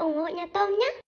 ủng hộ nhà Tôm nhé.